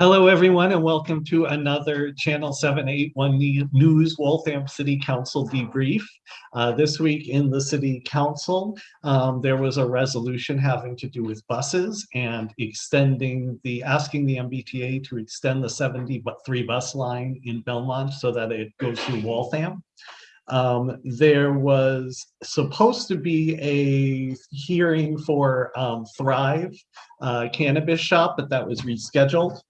Hello, everyone, and welcome to another Channel 781 News Waltham City Council debrief. Uh, this week in the City Council, um, there was a resolution having to do with buses and extending the, asking the MBTA to extend the 73 bus line in Belmont so that it goes through Waltham. Um, there was supposed to be a hearing for um, Thrive uh, Cannabis Shop, but that was rescheduled.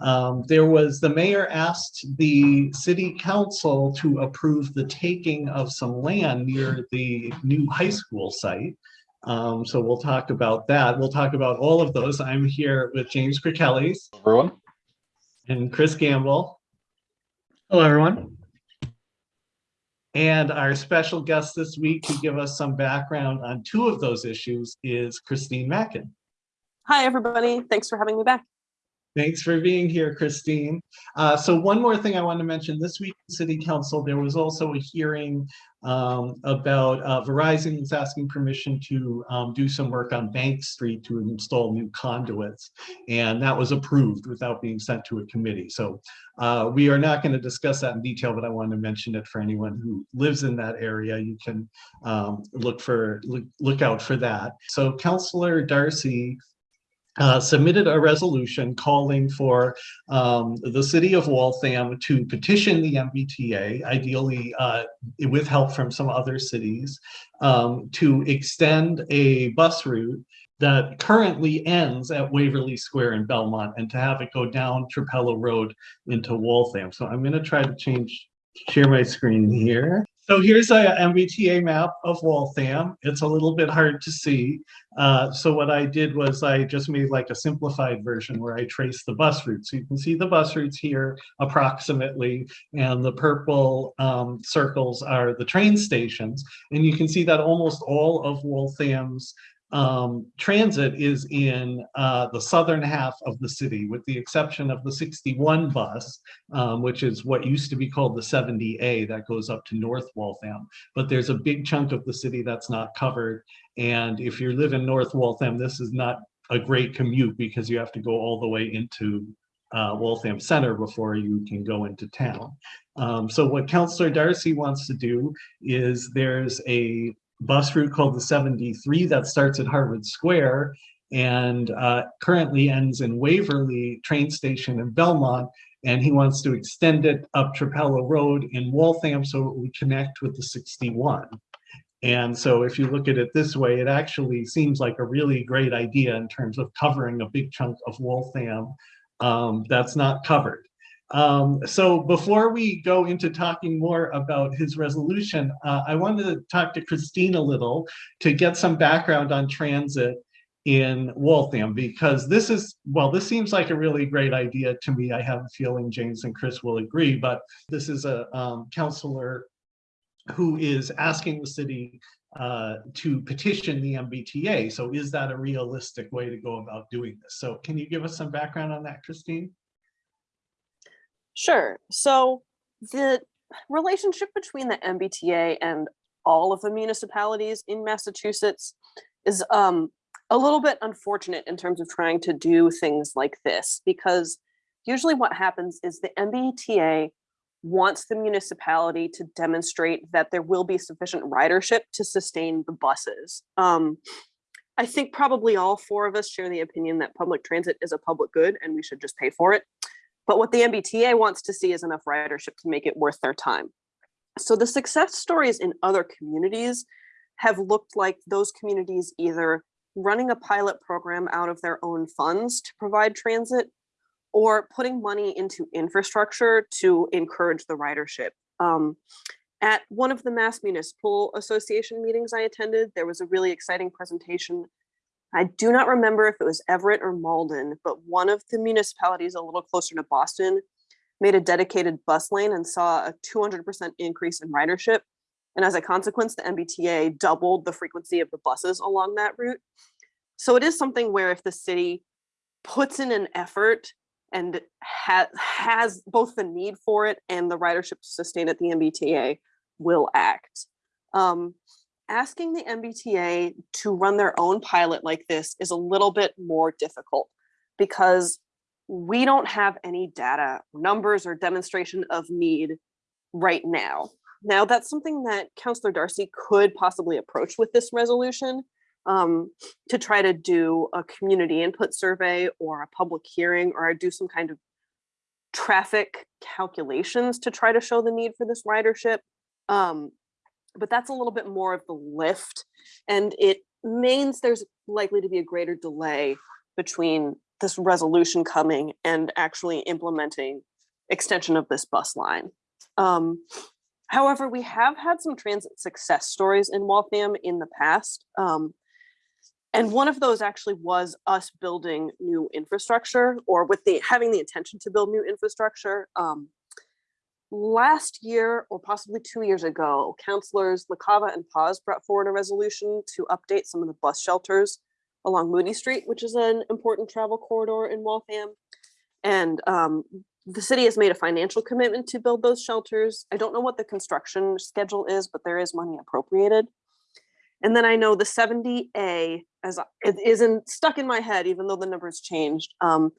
Um, there was, the mayor asked the city council to approve the taking of some land near the new high school site. Um, so we'll talk about that. We'll talk about all of those. I'm here with James Kirkellis Everyone? and Chris Gamble. Hello, everyone. And our special guest this week to give us some background on two of those issues is Christine Mackin. Hi, everybody. Thanks for having me back. Thanks for being here, Christine. Uh, so one more thing I want to mention, this week City Council, there was also a hearing um, about uh, Verizon is asking permission to um, do some work on Bank Street to install new conduits. And that was approved without being sent to a committee. So uh, we are not going to discuss that in detail, but I wanted to mention it for anyone who lives in that area. You can um, look for look, look out for that. So Councillor Darcy uh, submitted a resolution calling for um, the city of Waltham to petition the MBTA, ideally uh, with help from some other cities, um, to extend a bus route that currently ends at Waverley Square in Belmont and to have it go down Trapelo Road into Waltham. So I'm going to try to change, share my screen here. So here's a MBTA map of Waltham. It's a little bit hard to see. Uh, so what I did was I just made like a simplified version where I traced the bus routes. So you can see the bus routes here approximately, and the purple um, circles are the train stations. And you can see that almost all of Waltham's um, transit is in uh, the southern half of the city, with the exception of the 61 bus, um, which is what used to be called the 70A that goes up to North Waltham. But there's a big chunk of the city that's not covered. And if you live in North Waltham, this is not a great commute because you have to go all the way into uh, Waltham Center before you can go into town. Um, so what Councillor Darcy wants to do is there's a bus route called the 73 that starts at Harvard Square and uh, currently ends in Waverley train station in Belmont. And he wants to extend it up Trapelo Road in Waltham so it would connect with the 61. And so if you look at it this way, it actually seems like a really great idea in terms of covering a big chunk of Waltham um, that's not covered. Um, so before we go into talking more about his resolution, uh, I wanted to talk to Christine a little to get some background on transit in Waltham because this is, well, this seems like a really great idea to me. I have a feeling James and Chris will agree, but this is a um, counselor who is asking the city uh, to petition the MBTA. So is that a realistic way to go about doing this? So can you give us some background on that, Christine? Sure. So the relationship between the MBTA and all of the municipalities in Massachusetts is um, a little bit unfortunate in terms of trying to do things like this, because usually what happens is the MBTA wants the municipality to demonstrate that there will be sufficient ridership to sustain the buses. Um, I think probably all four of us share the opinion that public transit is a public good and we should just pay for it. But what the MBTA wants to see is enough ridership to make it worth their time. So the success stories in other communities have looked like those communities either running a pilot program out of their own funds to provide transit or putting money into infrastructure to encourage the ridership. Um, at one of the Mass Municipal Association meetings I attended, there was a really exciting presentation I do not remember if it was Everett or Malden, but one of the municipalities a little closer to Boston made a dedicated bus lane and saw a 200% increase in ridership. And as a consequence, the MBTA doubled the frequency of the buses along that route. So it is something where if the city puts in an effort and ha has both the need for it and the ridership to sustain it, the MBTA will act. Um, asking the MBTA to run their own pilot like this is a little bit more difficult because we don't have any data, numbers, or demonstration of need right now. Now, that's something that Councillor Darcy could possibly approach with this resolution um, to try to do a community input survey or a public hearing or do some kind of traffic calculations to try to show the need for this ridership. Um, but that's a little bit more of the lift and it means there's likely to be a greater delay between this resolution coming and actually implementing extension of this bus line. Um, however, we have had some transit success stories in Waltham in the past. Um, and one of those actually was us building new infrastructure or with the having the intention to build new infrastructure. Um, last year or possibly two years ago, councillors LaCava and Paz brought forward a resolution to update some of the bus shelters along Moody Street, which is an important travel corridor in Waltham. And um, the city has made a financial commitment to build those shelters. I don't know what the construction schedule is, but there is money appropriated. And then I know the 70A, as it isn't stuck in my head, even though the numbers changed. Um,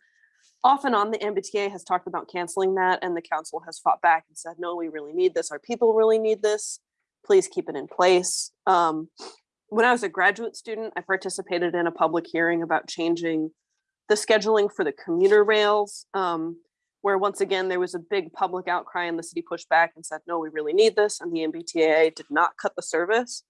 off and on, the MBTA has talked about canceling that, and the council has fought back and said, no, we really need this. Our people really need this. Please keep it in place. Um, when I was a graduate student, I participated in a public hearing about changing the scheduling for the commuter rails, um, where once again, there was a big public outcry and the city pushed back and said, no, we really need this. And the MBTA did not cut the service.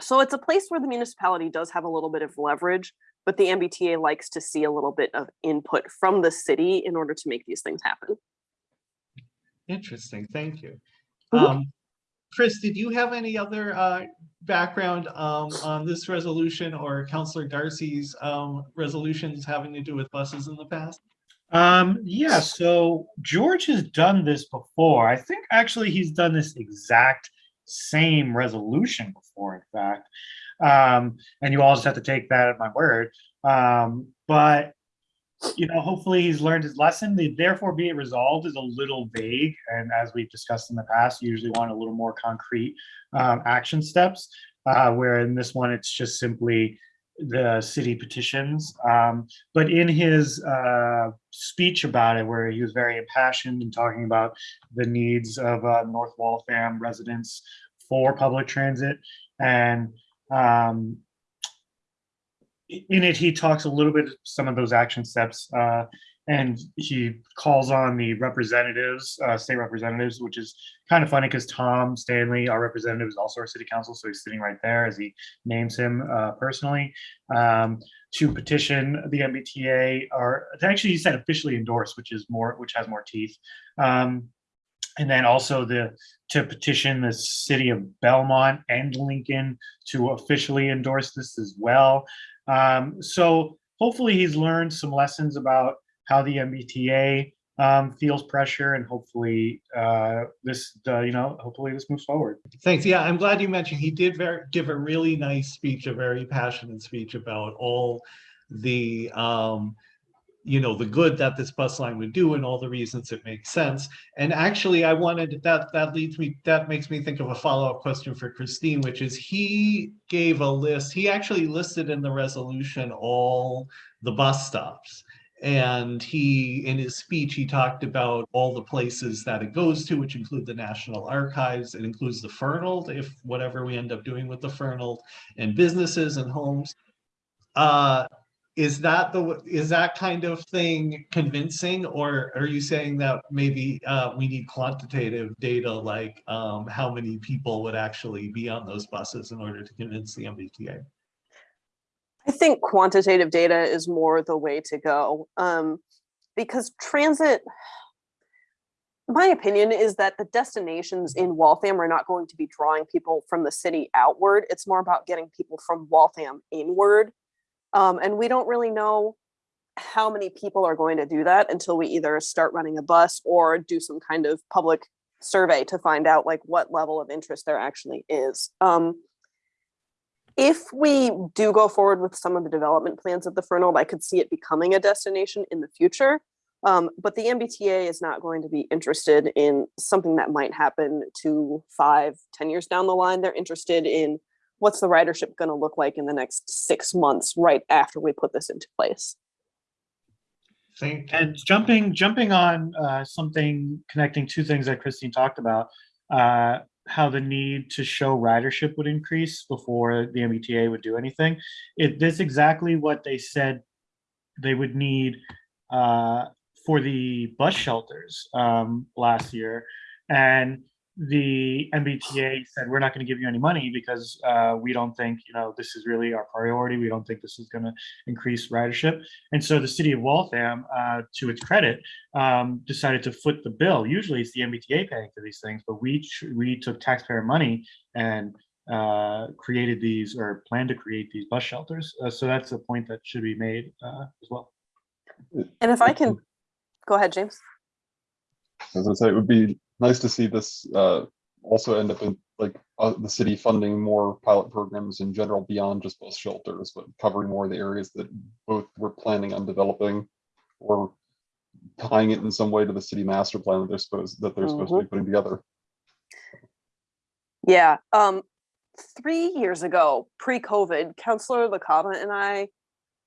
So it's a place where the municipality does have a little bit of leverage, but the MBTA likes to see a little bit of input from the city in order to make these things happen. Interesting, thank you. Mhm. Um, Chris, did you have any other uh, background um, on this resolution or Counselor Darcy's um, resolutions having to do with buses in the past? Um, yeah, so George has done this before. I think actually he's done this exact same resolution before, in fact. Um, and you all just have to take that at my word. Um, but you know, hopefully he's learned his lesson. The therefore be it resolved is a little vague. And as we've discussed in the past, you usually want a little more concrete um, action steps. Uh, where in this one, it's just simply the city petitions. Um, but in his uh, speech about it, where he was very impassioned and talking about the needs of uh, North Waltham residents for public transit, and um, in it, he talks a little bit some of those action steps, uh, and he calls on the representatives, uh, state representatives, which is kind of funny because Tom Stanley, our representative, is also our city council, so he's sitting right there as he names him uh, personally um, to petition the MBTA, or actually he said officially endorse, which is more, which has more teeth. Um, and then also the to petition the city of Belmont and Lincoln to officially endorse this as well. Um, so hopefully he's learned some lessons about how the MBTA um, feels pressure, and hopefully uh, this, uh, you know, hopefully this moves forward. Thanks. Yeah, I'm glad you mentioned he did very, give a really nice speech, a very passionate speech about all the, um, you know, the good that this bus line would do and all the reasons it makes sense. And actually, I wanted, that, that leads me, that makes me think of a follow-up question for Christine, which is he gave a list, he actually listed in the resolution all the bus stops. And he, in his speech, he talked about all the places that it goes to, which include the National Archives. It includes the Fernald, if whatever we end up doing with the Fernald, and businesses and homes. Uh, is that the, is that kind of thing convincing, or are you saying that maybe uh, we need quantitative data, like um, how many people would actually be on those buses in order to convince the MBTA? I think quantitative data is more the way to go um, because transit, my opinion is that the destinations in Waltham are not going to be drawing people from the city outward. It's more about getting people from Waltham inward. Um, and we don't really know how many people are going to do that until we either start running a bus or do some kind of public survey to find out like what level of interest there actually is. Um, if we do go forward with some of the development plans of the Fernald, I could see it becoming a destination in the future. Um, but the MBTA is not going to be interested in something that might happen to five, ten years down the line. They're interested in what's the ridership going to look like in the next six months, right after we put this into place. And jumping jumping on uh, something connecting two things that Christine talked about, uh, how the need to show ridership would increase before the MBTA would do anything. It this exactly what they said they would need uh, for the bus shelters um, last year, and the MBTA said we're not going to give you any money because uh, we don't think you know this is really our priority. We don't think this is going to increase ridership. And so the city of Waltham, uh, to its credit, um, decided to foot the bill. Usually it's the MBTA paying for these things, but we we took taxpayer money and uh, created these or planned to create these bus shelters. Uh, so that's a point that should be made uh, as well. And if I can, go ahead, James. As I say, it would be nice to see this uh, also end up in like uh, the city funding more pilot programs in general beyond just bus shelters, but covering more of the areas that both we're planning on developing or tying it in some way to the city master plan that they're supposed that they're supposed to be putting together. Yeah, um, three years ago, pre-COVID, Counselor LaCava and I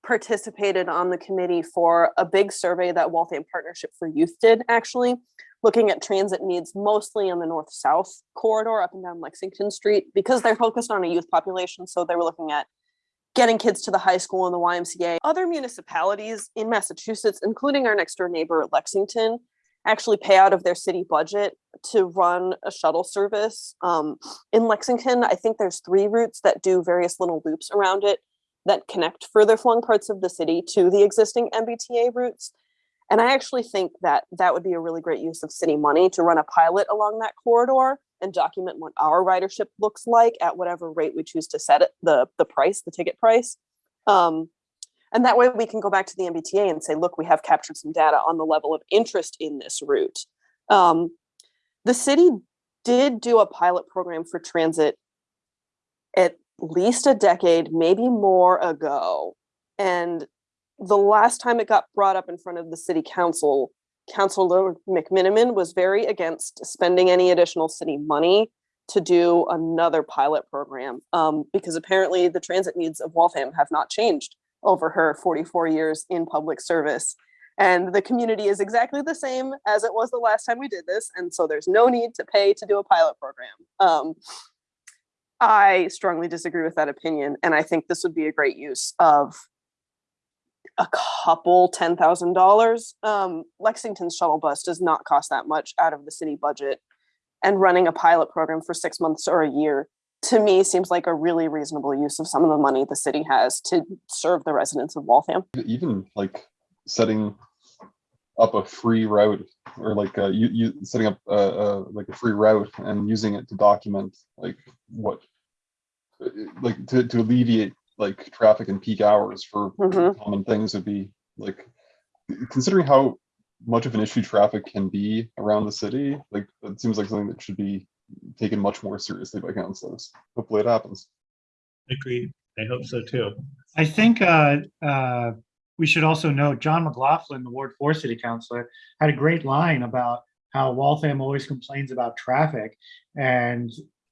participated on the committee for a big survey that Waltham Partnership for Youth did, actually, looking at transit needs mostly on the north-south corridor up and down Lexington Street, because they're focused on a youth population, so they were looking at getting kids to the high school and the YMCA. Other municipalities in Massachusetts, including our next door neighbor Lexington, actually pay out of their city budget to run a shuttle service. Um, in Lexington, I think there's three routes that do various little loops around it that connect further flung parts of the city to the existing MBTA routes. And I actually think that that would be a really great use of city money to run a pilot along that corridor and document what our ridership looks like at whatever rate we choose to set it, the, the price, the ticket price. Um, and that way we can go back to the MBTA and say, look, we have captured some data on the level of interest in this route. Um, the city did do a pilot program for transit at least a decade, maybe more ago. And the last time it got brought up in front of the city council, Councilor McMenimen was very against spending any additional city money to do another pilot program um, because apparently the transit needs of Waltham have not changed over her 44 years in public service. And the community is exactly the same as it was the last time we did this. And so there's no need to pay to do a pilot program. Um, I strongly disagree with that opinion. And I think this would be a great use of a couple ten thousand dollars. Um, Lexington's shuttle bus does not cost that much out of the city budget. And running a pilot program for six months or a year to me seems like a really reasonable use of some of the money the city has to serve the residents of Waltham. Even like setting up a free route or like uh, you, you setting up uh, uh, like a free route and using it to document like what uh, like to, to alleviate like traffic and peak hours for Mhm. common things would be like considering how much of an issue traffic can be around the city like it seems like something that should be taken much more seriously by councilors hopefully it happens agreed. I hope so too. I think uh, uh, we should also note John McLaughlin, the Ward 4 City Councilor, had a great line about how Waltham always complains about traffic. And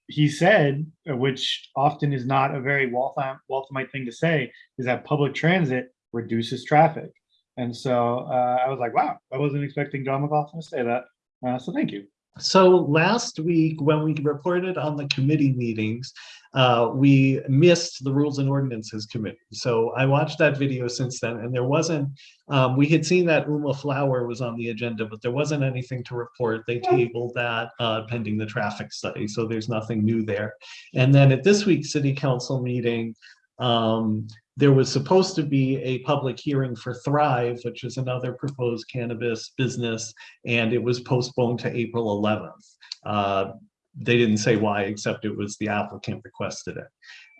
he said, uh, which often is not a very Waltham, Walthamite thing to say, is that public transit reduces traffic. And so uh, I was like, wow, I wasn't expecting John McLaughlin to say that. Uh, so thank you. So last week, when we reported on the committee meetings, uh, we missed the Rules and Ordinances Committee. So I watched that video since then, and there wasn't, um, we had seen that Uma Flower was on the agenda, but there wasn't anything to report. They tabled that uh, pending the traffic study, so there's nothing new there. And then at this week's city council meeting, um, there was supposed to be a public hearing for Thrive, which is another proposed cannabis business, and it was postponed to April 11th. Uh, they didn't say why, except it was the applicant requested it.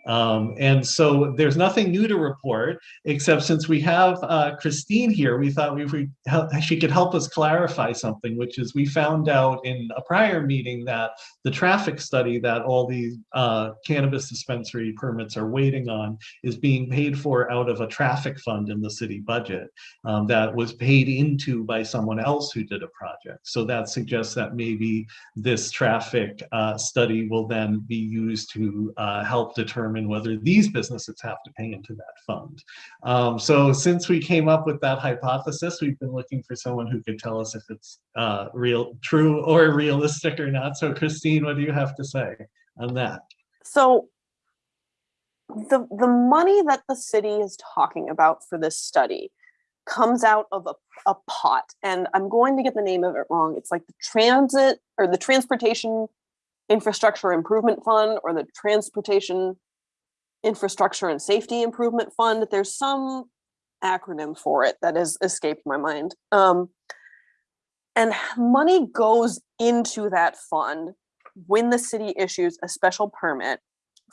Um, and so there's nothing new to report, except since we have uh, Christine here, we thought we would help, she could help us clarify something, which is we found out in a prior meeting that the traffic study that all the uh, cannabis dispensary permits are waiting on is being paid for out of a traffic fund in the city budget um, that was paid into by someone else who did a project. So that suggests that maybe this traffic uh, study will then be used to uh, help determine determine whether these businesses have to pay into that fund. Um, so since we came up with that hypothesis, we've been looking for someone who could tell us if it's uh, real, true or realistic or not. So Christine, what do you have to say on that? So the the money that the city is talking about for this study comes out of a, a pot and i'm going to get the name of it wrong it's like the transit or the transportation infrastructure improvement fund or the transportation infrastructure and safety improvement fund there's some acronym for it that has escaped my mind um, and money goes into that fund when the city issues a special permit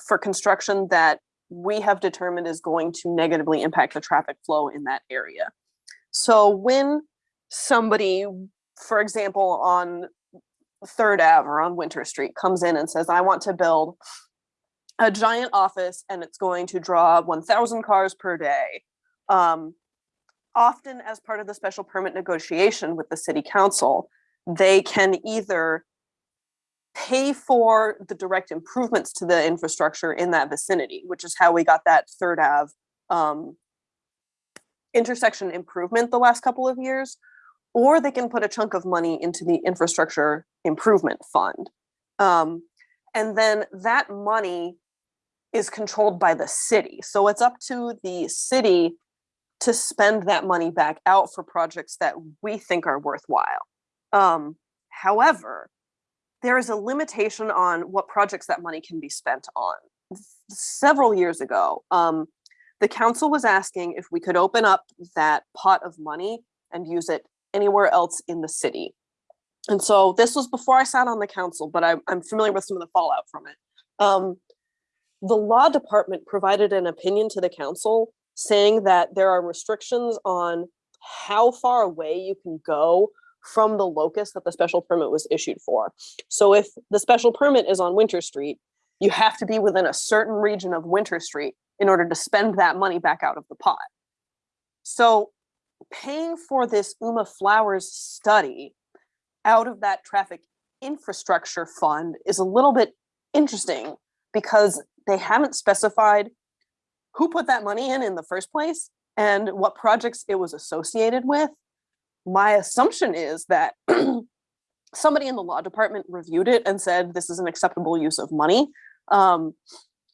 for construction that we have determined is going to negatively impact the traffic flow in that area. So when somebody, for example, on Third Ave or on Winter Street comes in and says, I want to build a giant office and it's going to draw 1000 cars per day. Um, often as part of the special permit negotiation with the city council, they can either pay for the direct improvements to the infrastructure in that vicinity, which is how we got that Third Ave um, intersection improvement the last couple of years, or they can put a chunk of money into the infrastructure improvement fund. Um, and then that money is controlled by the city. So it's up to the city to spend that money back out for projects that we think are worthwhile. Um, however, there is a limitation on what projects that money can be spent on. Several years ago, um, the council was asking if we could open up that pot of money and use it anywhere else in the city. And so this was before I sat on the council, but I, I'm familiar with some of the fallout from it. Um, the law department provided an opinion to the council saying that there are restrictions on how far away you can go from the locus that the special permit was issued for. So if the special permit is on Winter Street, you have to be within a certain region of Winter Street in order to spend that money back out of the pot. So paying for this Uma Flowers study out of that traffic infrastructure fund is a little bit interesting because they haven't specified who put that money in in the first place and what projects it was associated with my assumption is that somebody in the law department reviewed it and said this is an acceptable use of money. Um,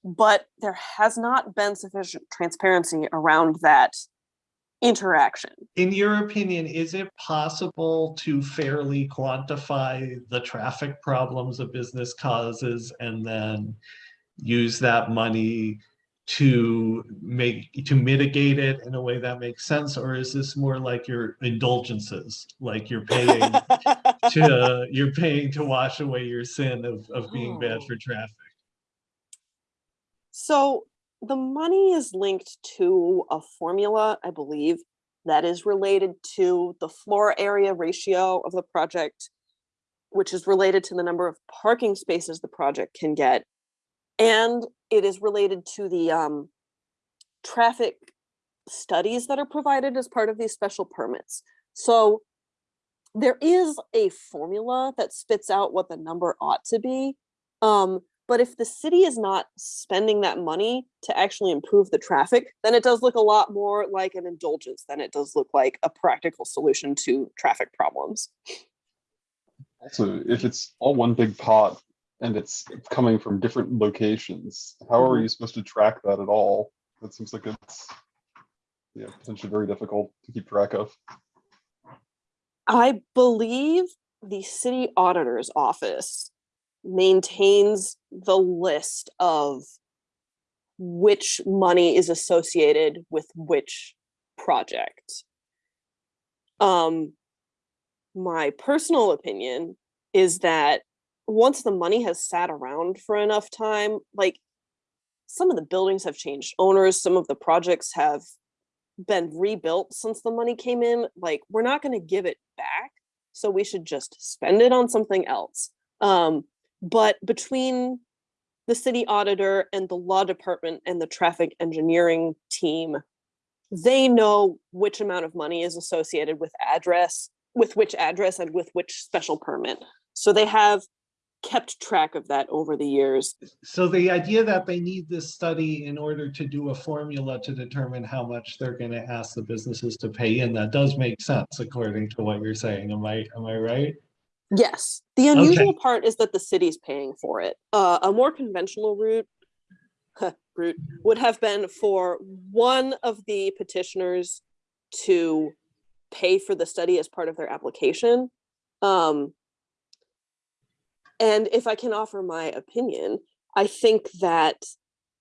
but there has not been sufficient transparency around that interaction. In your opinion, is it possible to fairly quantify the traffic problems a business causes and then use that money to make to mitigate it in a way that makes sense or is this more like your indulgences like you're paying to you're paying to wash away your sin of, of being bad Oh. for traffic So the money is linked to a formula, I believe, that is related to the floor area ratio of the project, which is related to the number of parking spaces the project can get. And it is related to the um, traffic studies that are provided as part of these special permits. So there is a formula that spits out what the number ought to be. Um, but if the city is not spending that money to actually improve the traffic, then it does look a lot more like an indulgence than it does look like a practical solution to traffic problems. Also, if it's all one big pot and it's coming from different locations, how are Mhm. you supposed to track that at all? That seems like it's yeah, potentially very difficult to keep track of. I believe the city auditor's office maintains the list of which money is associated with which project. Um, my personal opinion is that once the money has sat around for enough time, like some of the buildings have changed owners, some of the projects have been rebuilt since the money came in, like we're not going to give it back. So we should just spend it on something else. Um, but between the city auditor and the law department and the traffic engineering team, they know which amount of money is associated with address, with which address and with which special permit. So they have kept track of that over the years. So the idea that they need this study in order to do a formula to determine how much they're gonna ask the businesses to pay in, that does make sense according to what you're saying. Am I, am I right? Yes, the unusual part is that the city's paying for it. Uh, a more conventional route, route would have been for one of the petitioners to pay for the study as part of their application. Um, and if I can offer my opinion, I think that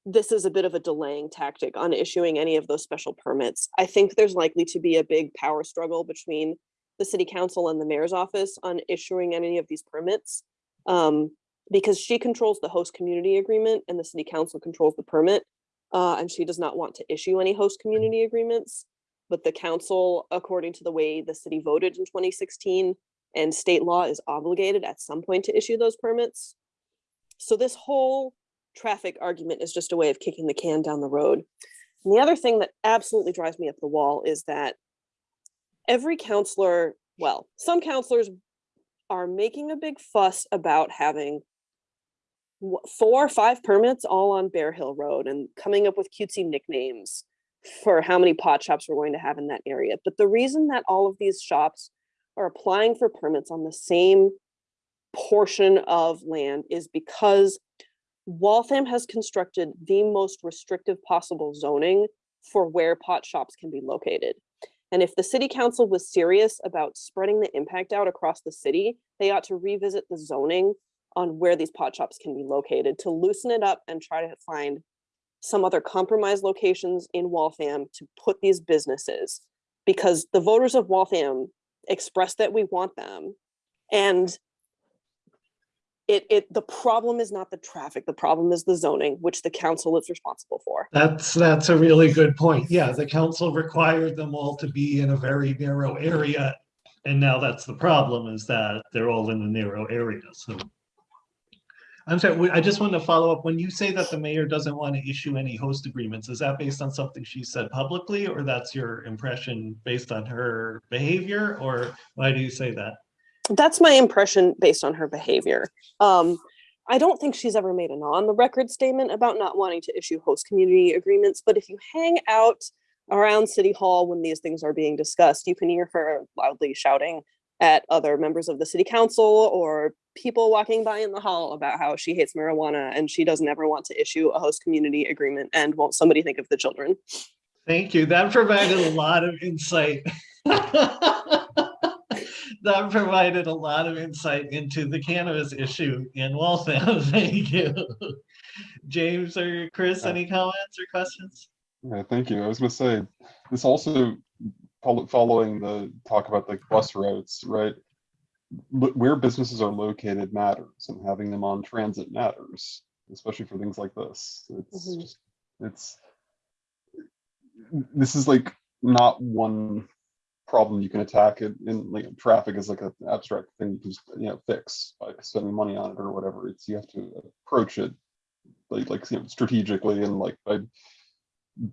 this is a bit of a delaying tactic on issuing any of those special permits. I think there's likely to be a big power struggle between the city council and the mayor's office on issuing any of these permits. Um, because she controls the host community agreement and the city council controls the permit. Uh, and she does not want to issue any host community agreements. But the council, according to the way the city voted in 2016 and state law is obligated at some point to issue those permits. So this whole traffic argument is just a way of kicking the can down the road. And the other thing that absolutely drives me up the wall is that every counselor, well, some counselors are making a big fuss about having four or five permits all on Bear Hill Road and coming up with cutesy nicknames for how many pot shops we're going to have in that area. But the reason that all of these shops are applying for permits on the same portion of land is because Waltham has constructed the most restrictive possible zoning for where pot shops can be located. And if the city council was serious about spreading the impact out across the city, they ought to revisit the zoning on where these pot shops can be located to loosen it up and try to find some other compromise locations in Waltham to put these businesses. Because the voters of Waltham expressed that we want them. And it, it, the problem is not the traffic, the problem is the zoning, which the council is responsible for. That's, that's a really good point. Yeah, the council required them all to be in a very narrow area. And now that's the problem is that they're all in a narrow area, so. I'm sorry, I just want to follow up. When you say that the mayor doesn't want to issue any host agreements, is that based on something she said publicly? Or that's your impression based on her behavior? Or why do you say that? That's my impression based on her behavior. Um, I don't think she's ever made an on the record statement about not wanting to issue host community agreements, but if you hang out around City Hall when these things are being discussed, you can hear her loudly shouting at other members of the city council or people walking by in the hall about how she hates marijuana and she doesn't ever want to issue a host community agreement and won't somebody think of the children. Thank you. That provided a lot of insight. That provided a lot of insight into the cannabis issue in Waltham. Thank you. James or Chris, uh, any comments or questions? Yeah, thank you. I was gonna say, this also, follow- following the talk about the bus routes, right? Where businesses are located matters and having them on transit matters, especially for things like this. It's Mhm. just, it's. This is like not one problem you can attack it in like traffic is like an abstract thing you can just, you know, fix by spending money on it or whatever. It's, you have to approach it like, like, you know, strategically and like by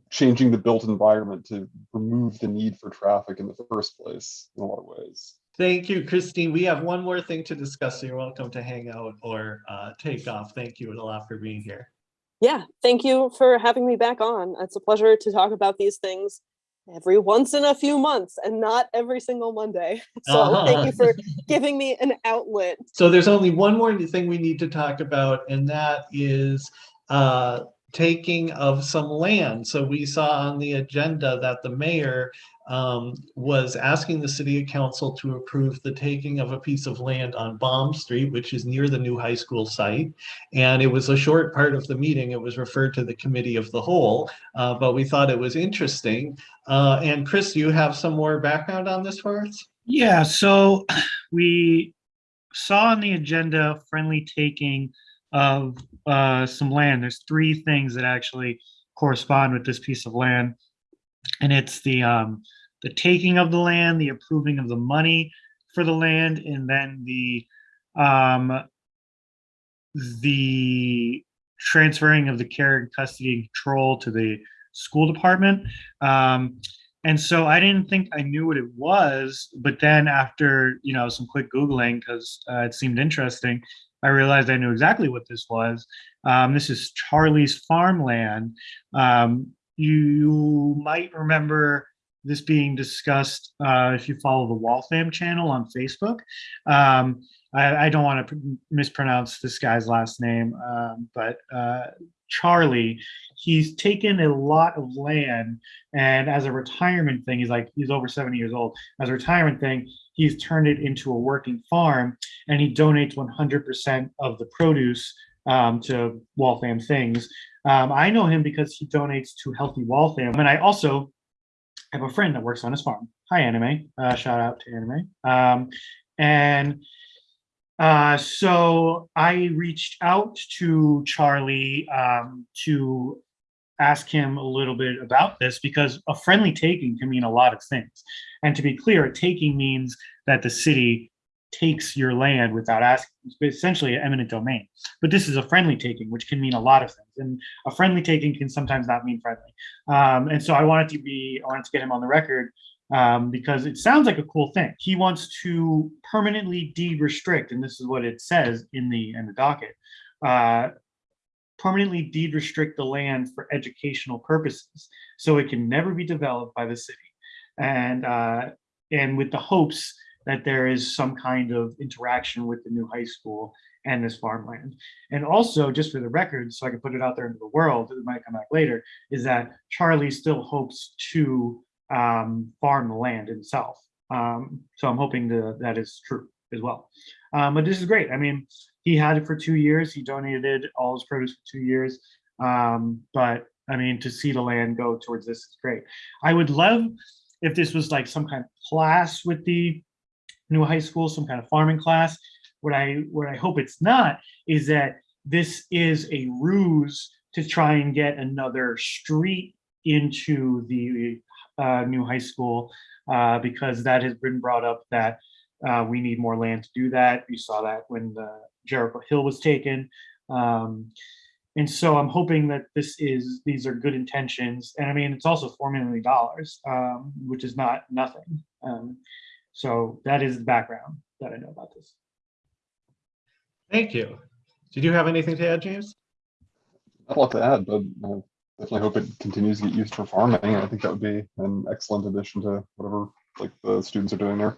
changing the built environment to remove the need for traffic in the first place in a lot of ways. Thank you, Christine. We have one more thing to discuss. so You're welcome to hang out or uh, take off. Thank you a lot for being here. Yeah, thank you for having me back on. It's a pleasure to talk about these things every once in a few months and not every single Monday. So thank you for giving me an outlet. So there's only one more thing we need to talk about, and that is uh, taking of some land. So we saw on the agenda that the mayor um, was asking the city council to approve the taking of a piece of land on Baum Street, which is near the new high school site. And it was a short part of the meeting. It was referred to the committee of the whole, uh, but we thought it was interesting. Uh, and Chris, you have some more background on this for us? Yeah, so we saw on the agenda friendly taking of uh, some land. There's three things that actually correspond with this piece of land. And it's the um, the taking of the land, the approving of the money for the land, and then the um, the transferring of the care and custody and control to the school department. Um, and so I didn't think I knew what it was, but then after you know some quick googling because uh, it seemed interesting, I realized I knew exactly what this was. Um, this is Charlie's farmland. Um, you might remember this being discussed uh, if you follow the Waltham channel on Facebook. Um, I, I don't want to mispronounce this guy's last name, um, but uh, Charlie, he's taken a lot of land and as a retirement thing, he's like, he's over 70 years old. As a retirement thing, he's turned it into a working farm and he donates 100% of the produce um, to Waltham Things. Um, I know him because he donates to Healthy Waltham. And I also have a friend that works on his farm. Hi, Anime. Uh, shout out to Anime. Um, and uh, so I reached out to Charlie um, to ask him a little bit about this because a friendly taking can mean a lot of things. And to be clear, a taking means that the city takes your land without asking, essentially an eminent domain. But this is a friendly taking, which can mean a lot of things. And a friendly taking can sometimes not mean friendly. Um, and so I wanted to be, I wanted to get him on the record um, because it sounds like a cool thing. He wants to permanently de-restrict, and this is what it says in the in the docket. Uh, permanently deed restrict the land for educational purposes, so it can never be developed by the city, and uh, and with the hopes that there is some kind of interaction with the new high school and this farmland. And also, just for the record, so I can put it out there into the world, it might come back later, is that Charlie still hopes to um, farm the land itself. Um, so I'm hoping to, that is true as well. Um, but this is great. I mean, he had it for two years. He donated all his produce for two years. Um, but I mean, to see the land go towards this is great. I would love if this was like some kind of class with the new high school, some kind of farming class. What I what I hope it's not is that this is a ruse to try and get another street into the uh, new high school uh, because that has been brought up that uh, we need more land to do that. You saw that when the Jericho Hill was taken. Um, and so I'm hoping that this is, these are good intentions. And I mean, it's also $4 million, um, which is not nothing. Um, so that is the background that I know about this. Thank you. Did you have anything to add, James? Not a lot to add, but I definitely hope it continues to get used for farming. I think that would be an excellent addition to whatever like the students are doing there.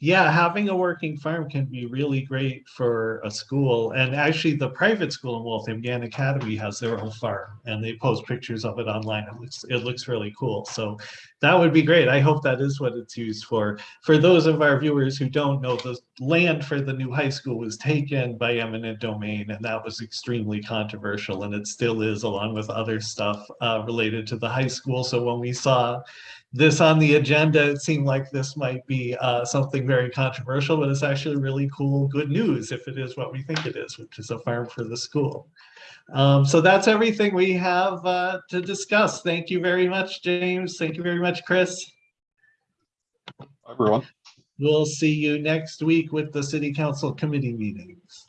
Yeah, having a working farm can be really great for a school. And actually, the private school in Waltham, Gann Academy, has their own farm, and they post pictures of it online. It looks it looks really cool. So that would be great. I hope that is what it's used for. For those of our viewers who don't know, the land for the new high school was taken by eminent domain, and that was extremely controversial, and it still is, along with other stuff uh, related to the high school. So when we saw this on the agenda, it seemed like this might be uh, something very controversial, but it's actually really cool, good news if it is what we think it is, which is a farm for the school. Um, so that's everything we have uh, to discuss. Thank you very much, James. Thank you very much, Chris. Everyone. We'll see you next week with the city council committee meetings.